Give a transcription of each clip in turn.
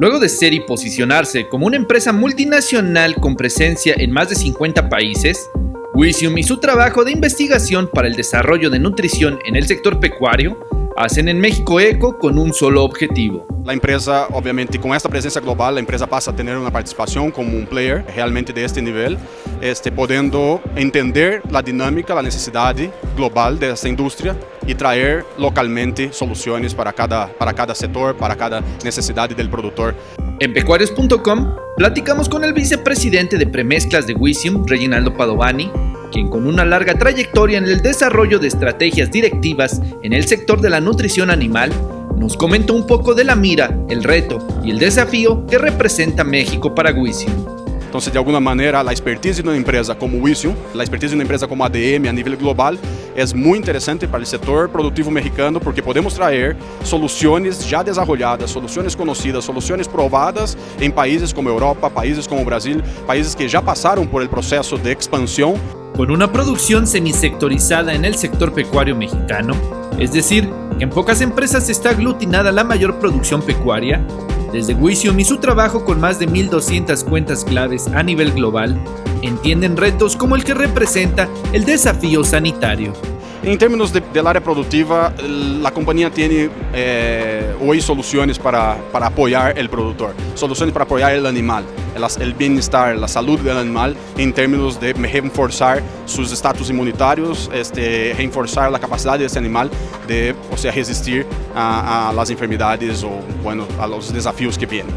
Luego de ser y posicionarse como una empresa multinacional con presencia en más de 50 países, Wisium y su trabajo de investigación para el desarrollo de nutrición en el sector pecuario hacen en México eco con un solo objetivo. La empresa, obviamente, con esta presencia global, la empresa pasa a tener una participación como un player realmente de este nivel, este, podendo entender la dinámica, la necesidad global de esta industria y traer localmente soluciones para cada, para cada sector, para cada necesidad del productor. En pecuarios.com platicamos con el vicepresidente de premezclas de Wisium, Reginaldo Padovani, quien con una larga trayectoria en el desarrollo de estrategias directivas en el sector de la nutrición animal, nos comentó un poco de la mira, el reto y el desafío que representa México para Wisium. Entonces, de alguna manera, la expertise de una empresa como Wisium, la expertise de una empresa como ADM a nivel global, es muy interesante para el sector productivo mexicano porque podemos traer soluciones ya desarrolladas, soluciones conocidas, soluciones probadas en países como Europa, países como Brasil, países que ya pasaron por el proceso de expansión. Con una producción semisectorizada en el sector pecuario mexicano, es decir, en pocas empresas está aglutinada la mayor producción pecuaria, desde Wisium y su trabajo con más de 1.200 cuentas claves a nivel global, entienden retos como el que representa el desafío sanitario. En términos de, del área productiva, la compañía tiene eh, hoy soluciones para, para, apoyar el productor, soluciones para apoyar el animal, el, bienestar, la salud del animal en términos de reforzar sus estatus inmunitarios, este, reforzar la capacidad de ese animal de o sea, resistir a, a las enfermedades o bueno, a los desafíos que vienen.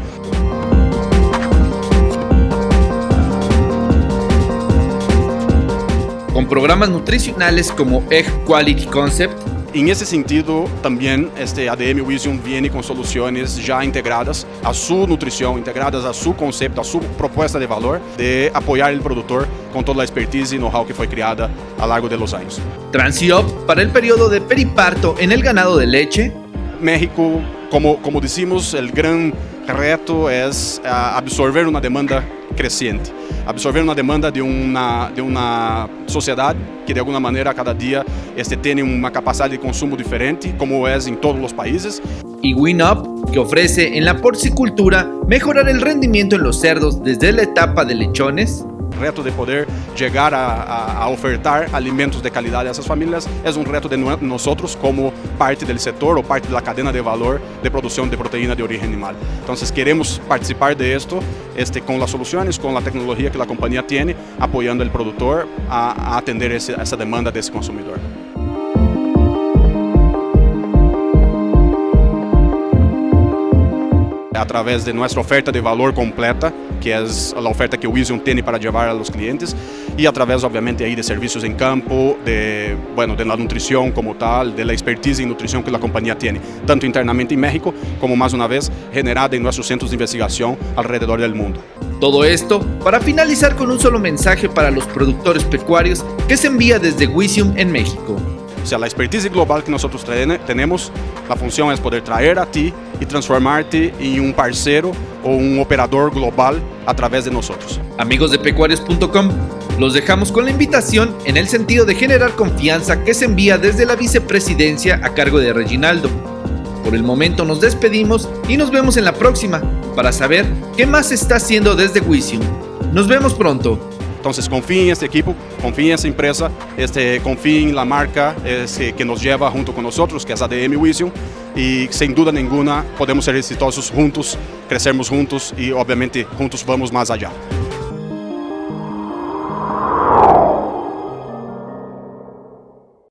Con programas nutricionales como Egg Quality Concept. En ese sentido, también este ADM Vision viene con soluciones ya integradas a su nutrición, integradas a su concepto, a su propuesta de valor, de apoyar el productor con toda la expertise y know-how que fue creada a lo largo de los años. Transiop para el periodo de periparto en el ganado de leche. México, como, como decimos, el gran reto es uh, absorber una demanda creciente, absorver una demanda de una, de una sociedad que de alguna manera cada día este, tiene una capacidad de consumo diferente, como es en todos los países. Y WinUp, que ofrece en la porcicultura mejorar el rendimiento en los cerdos desde la etapa de lechones, reto de poder llegar a, a, a, ofertar alimentos de calidad a esas familias es un reto de nosotros como parte del sector o parte de la cadena de valor de producción de proteína de origen animal. Entonces queremos participar de esto este, con las soluciones, con la tecnología que la compañía tiene, apoyando al productor a, atender ese, esa demanda de ese consumidor. Través de nuestra oferta de valor completa, que es la oferta que Vision tiene para llevar a los clientes, y a través obviamente ahí de servicios en campo, de, bueno, de la nutrición como tal, de la expertise en nutrición que la compañía tiene, tanto internamente en México como más una vez generada en nuestros centros de investigación alrededor del mundo. Todo esto para finalizar con un solo mensaje para los productores pecuarios que se envía desde Wisium en México. O sea, la expertise global que nosotros tenemos, la función es poder traer a ti y transformarte en un parcero o un operador global a través de nosotros. Amigos de pecuarios.com, los dejamos con la invitación en el sentido de generar confianza que se envía desde la vicepresidencia a cargo de Reginaldo. Por el momento nos despedimos y nos vemos en la próxima para saber qué más está haciendo desde Wisium. Nos vemos pronto. Entonces confíen en este equipo, confíen en esta empresa, este, confíen en la marca este, que nos lleva junto con nosotros, que es ADM Vision, y sin duda ninguna podemos ser exitosos juntos, crecermos juntos y obviamente juntos vamos más allá.